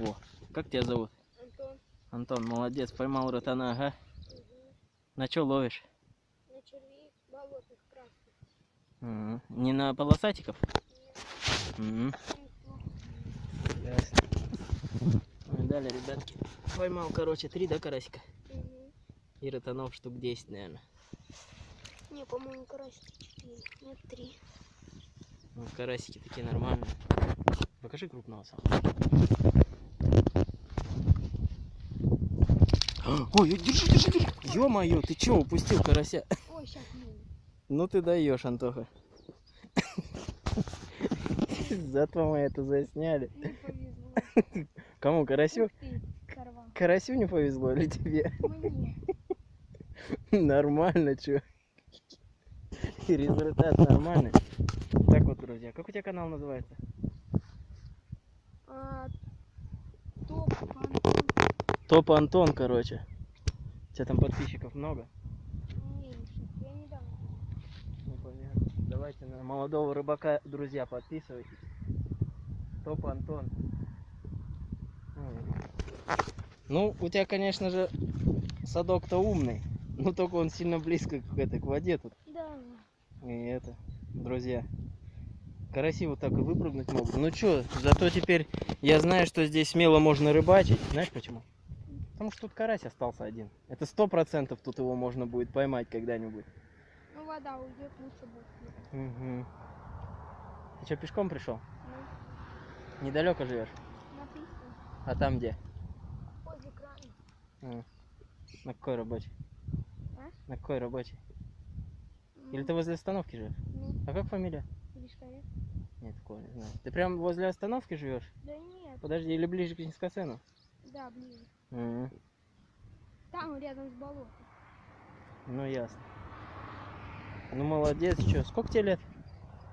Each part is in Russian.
О, как тебя зовут? Антон, Антон, молодец, поймал ротана, ага. угу. На что ловишь? на червей болотных красных. М, Не на полосатиков? Нет, плохо. Ясно. Ну и далее, ребятки. Поймал, короче, три, да, карасика? Мгм. И ротанов штук 10, наверное. Не, по-моему, карасики четыре. Нет, три. Ну, карасики такие нормальные. Покажи крупного сам. Ой, держи, держи, держи. Ё-моё, ты чё, упустил карася? Ой, сейчас ну. Ну ты даешь, Антоха. Зато мы это засняли. Кому, карасю? Карасю не повезло или тебе? Мне. Нормально, чё? Результат нормальный. Так вот, друзья, как у тебя канал называется? Топ, Антон. Короче. У тебя там подписчиков много? Ну. Давайте на молодого рыбака, друзья, подписывайтесь. Топ Антон. Ну, у тебя, конечно же, садок-то умный. Ну, только он сильно близко к, этой, к воде тут. Да. И это, друзья, караси вот так и выпрыгнуть могут. Ну чё, зато теперь я знаю, что здесь смело можно рыбачить. Знаешь почему? Потому что тут карась остался один. Это сто процентов тут его можно будет поймать когда-нибудь. Ну, вода уйдет, лучше будет. Угу. Ты что, пешком пришел? Ну, Недалеко живешь? написано. А там где? Возле крана. А, На какой рабочей? А? На какой рабочей? Или Ну, ты возле остановки живешь? Ну, А как фамилия? Лишковец. Нет, такого не знаю. Ты прям возле остановки живешь? Да нет. Подожди, или ближе к Низкоцену? Да, ближе. Мгм. Там рядом с болотом. Ну ясно. Ну молодец, что? Сколько тебе лет?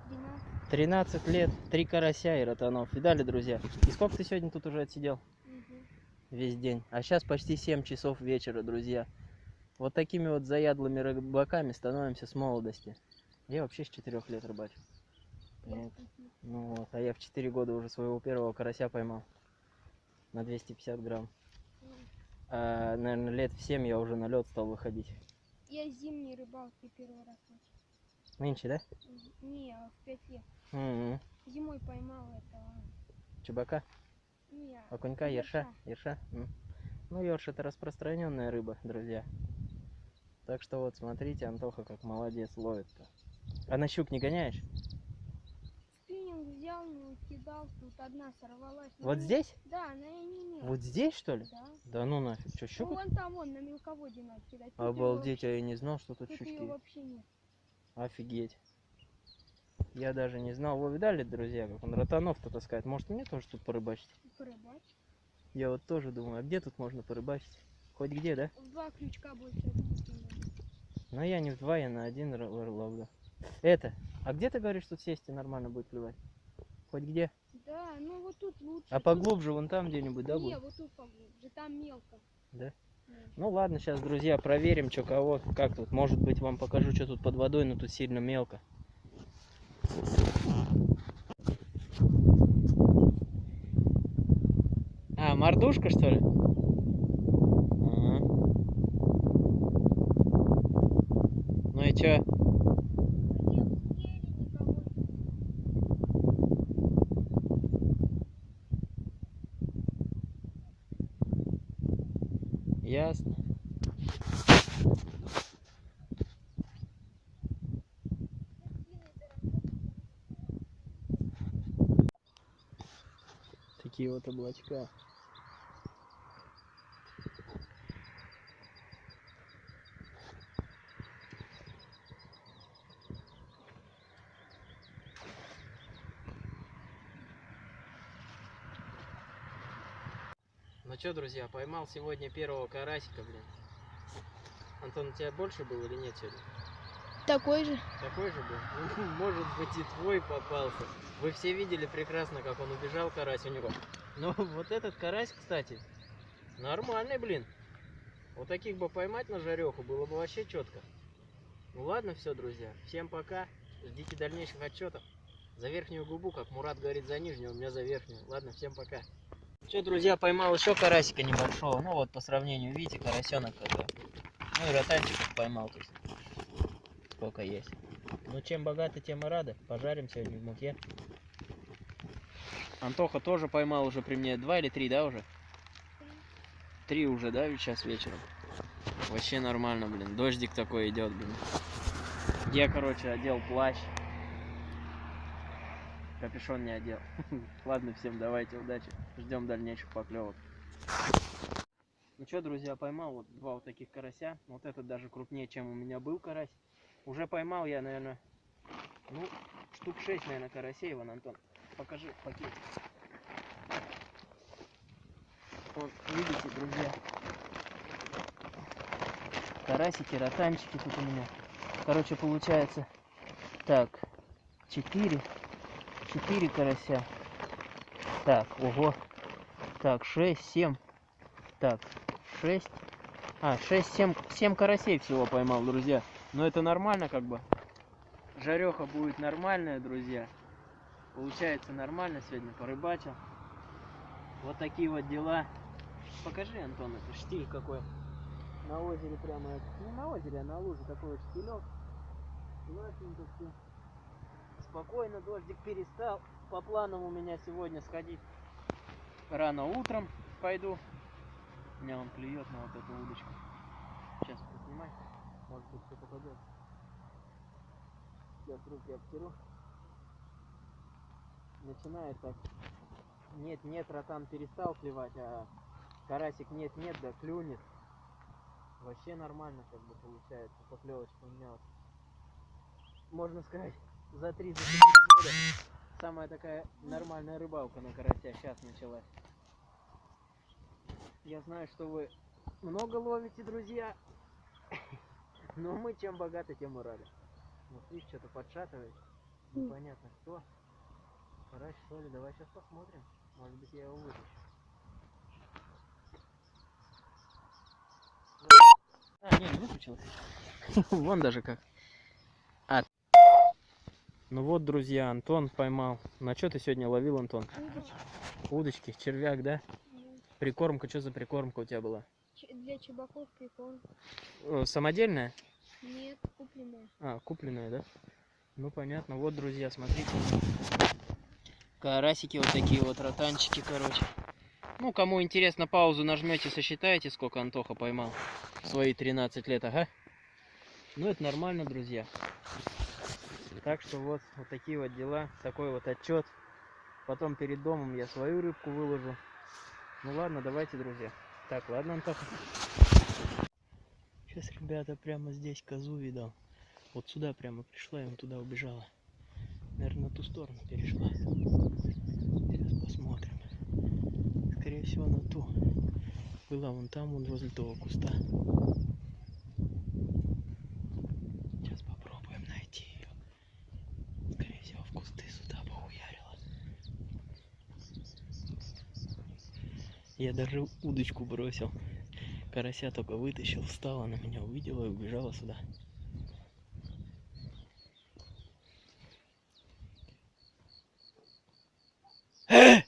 12. 13 лет, три карася и ротанов. Видали, друзья? И сколько ты сегодня тут уже отсидел? Мгм. Весь день. А сейчас почти 7 часов вечера, друзья. Вот такими вот заядлыми рыбаками становимся с молодости. Я вообще с 4 лет рыбачу. Ясно. Ну вот, а я в 4 года уже своего первого карася поймал. На 250 грамм. А, наверное, лет в 7 я уже на лед стал выходить. Я зимней рыбалкой первый раз начал. Нынче, да? Не, а в 5 лет. М-м. Зимой поймал этого. Чебака? Не, Окунька, ерша? Ерша? М. Ну, ерш это распространенная рыба, друзья. Так что вот, смотрите, Антоха как молодец ловит-то. А на щук не гоняешь? Взял, ну, кидал, тут одна сорвалась. Ну, Вот не- здесь? Да, она и не имела. Вот здесь, что ли? Да. Да ну нафиг, что, Ну, щука? вон там, вон, на мелководье надо кидать. Тут Обалдеть, а я не знал, что тут вообще- Тут ее щучки. вообще нет. Офигеть. Я даже не знал. Вы видали, друзья, как он ротанов-то таскает? Может, мне тоже тут порыбачить? Порыбачь. Я вот тоже думаю, а где тут можно порыбачить? Хоть где, да? В два крючка больше. Но я не в два, я на один ловлю. Это, а где ты говоришь, тут сесть и нормально будет клевать? Хоть где? Да, ну вот тут лучше. А поглубже, вон там где-нибудь, да, Не, будет? вот тут поглубже, там мелко. Да? Да. Ну ладно, сейчас, друзья, проверим, что кого, как тут. Может быть, вам покажу, что тут под водой, но тут сильно мелко. А, мордушка, что ли? Ага. Ну и чё? Нет, еле никого нет. Ясно. Такие вот облачка. Ну что, друзья, поймал сегодня первого карасика, блин. Антон, у тебя больше был или нет сегодня? Такой же. Такой же был? Ну, Может быть и твой попался. Вы все видели прекрасно, как он убежал, карась у него. Но вот этот карась, кстати, нормальный, блин. Вот таких бы поймать на жареху было бы вообще четко. Ну ладно, все, друзья. Всем пока. Ждите дальнейших отчетов. За верхнюю губу, как Мурат говорит за нижнюю, у меня за верхнюю. Ладно, всем пока. Что, друзья, поймал еще карасика небольшого. Ну вот, по сравнению, видите, карасенок какой. Ну и ротанчиков поймал, то есть. Сколько есть. Ну, чем богаты, тем и рады. Пожарим сегодня в муке. Антоха тоже поймал уже при мне. Два или три, да, уже? Три уже, да, сейчас вечером? Вообще нормально, блин. Дождик такой идет, блин. Я, короче, одел плащ. Капюшон не одел. Ладно, всем давайте, удачи. Ждем дальнейших поклевок. Ну что, друзья, поймал вот два вот таких карася. Вот этот даже крупнее, чем у меня был карась. Уже поймал я, наверное, ну, штук 6, наверное, карасей, Иван Антон. Покажи пакет. Вот, видите, друзья. Карасики, ротанчики тут у меня. Короче, получается, так, 4, 4 карася. Так, ого. Так, 6, 7. Так, 6. А, 6, 7, 7 карасей всего поймал, друзья. Но это нормально как бы. Жареха будет нормальная, друзья. Получается нормально сегодня порыбачил. Вот такие вот дела. Покажи, Антон, это штиль какой. На озере прямо, не на озере, а на луже такой вот штилек. Классненько все. Спокойно, дождик перестал. По планам у меня сегодня сходить рано утром пойду. Меня он клюет на вот эту удочку. Сейчас поснимай. Может быть все попадет. Сейчас руки обтеру. Начинает так. Нет, нет, ротан перестал клевать, а карасик нет, нет, да клюнет. Вообще нормально как бы получается. Поклевочка у меня. Можно сказать, за 3 за четыре года самая такая нормальная рыбалка на карася сейчас началась. Я знаю, что вы много ловите, друзья. Но мы чем богаты, тем и рады. Вот видишь, что-то подшатывает. Непонятно кто. Карась, что ли? Давай сейчас посмотрим. Может быть, я его вытащу. А, не, не выключилось. Вон даже как. Ну вот, друзья, Антон поймал. На что ты сегодня ловил, Антон? Удочки, червяк, да? Прикормка, что за прикормка у тебя была? Для чебаков прикол. Э, Самодельная? Нет, купленная. А, купленная, да? Ну понятно. Вот, друзья, смотрите. Карасики вот такие вот, ротанчики, короче. Ну, кому интересно, паузу нажмете, сосчитаете, сколько Антоха поймал. в Свои 13 лет, ага. Ну, это нормально, друзья. Так что вот, вот такие вот дела. Такой вот отчет. Потом перед домом я свою рыбку выложу. Ну ладно, давайте, друзья. Так, ладно, Антоха. Сейчас, ребята, прямо здесь козу видал. Вот сюда прямо пришла, и туда убежала. Наверное, на ту сторону перешла. Сейчас посмотрим. Скорее всего, на ту. Была вон там, вон возле того куста. Сейчас попробуем найти ее. Скорее всего, в кусты сюда поуярила. Я даже удочку бросил. Карася только вытащил, встала на меня, увидела и убежала сюда. Э!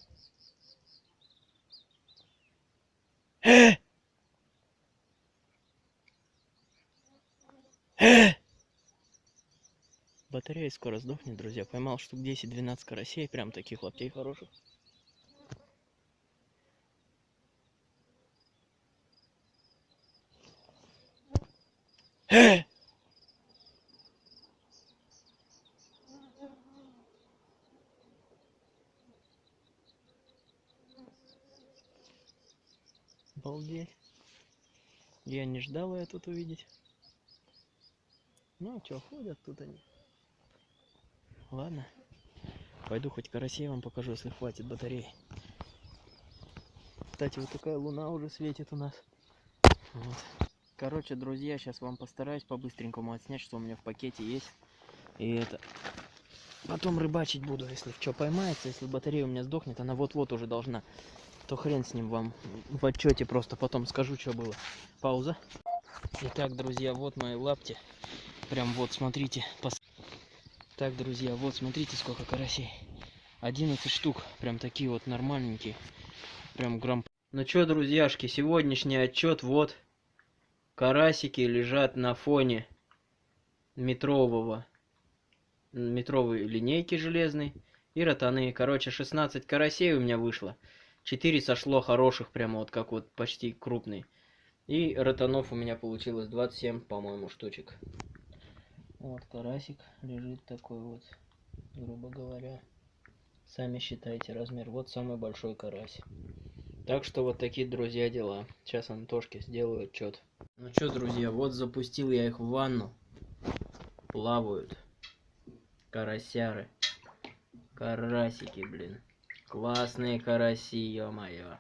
Э! Э! Батарея скоро сдохнет, друзья. Поймал штук 10-12 карасей, прям таких лаптей хороших. Э! Обалдеть. Я не ждал ее тут увидеть. Ну, что, ходят тут они. Ладно. Пойду хоть карасей вам покажу, если хватит батареи. Кстати, вот такая луна уже светит у нас. Вот. Короче, друзья, сейчас вам постараюсь по-быстренькому отснять, что у меня в пакете есть. И это... Потом рыбачить буду, если что поймается, если батарея у меня сдохнет, она вот-вот уже должна. То хрен с ним вам в отчете просто потом скажу, что было. Пауза. Итак, друзья, вот мои лапти. Прям вот, смотрите. пос- Так, друзья, вот смотрите, сколько карасей. 11 штук. Прям такие вот нормальненькие. прям грамм. Ну чё, друзьяшки, сегодняшний отчет вот. Карасики лежат на фоне метрового метровой линейки железной и ротаны. Короче, 16 карасей у меня вышло. 4 сошло хороших, прямо вот как вот почти крупный. И ротанов у меня получилось 27, по-моему, штучек. Вот карасик лежит такой вот, грубо говоря. Сами считайте размер. Вот самый большой карась. Так что вот такие, друзья, дела. Сейчас Антошке сделаю отчет. Ну что, друзья, вот запустил я их в ванну. Плавают. Карасяры. Карасики, блин. Классные караси, ё-моё.